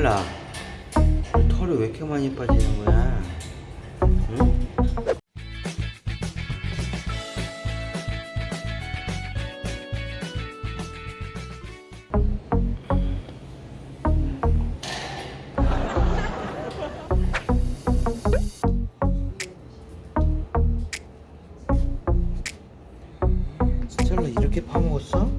스텔라 털이 왜 이렇게 많이 빠지는 거야? 응? 스텔라 이렇게 파먹었어?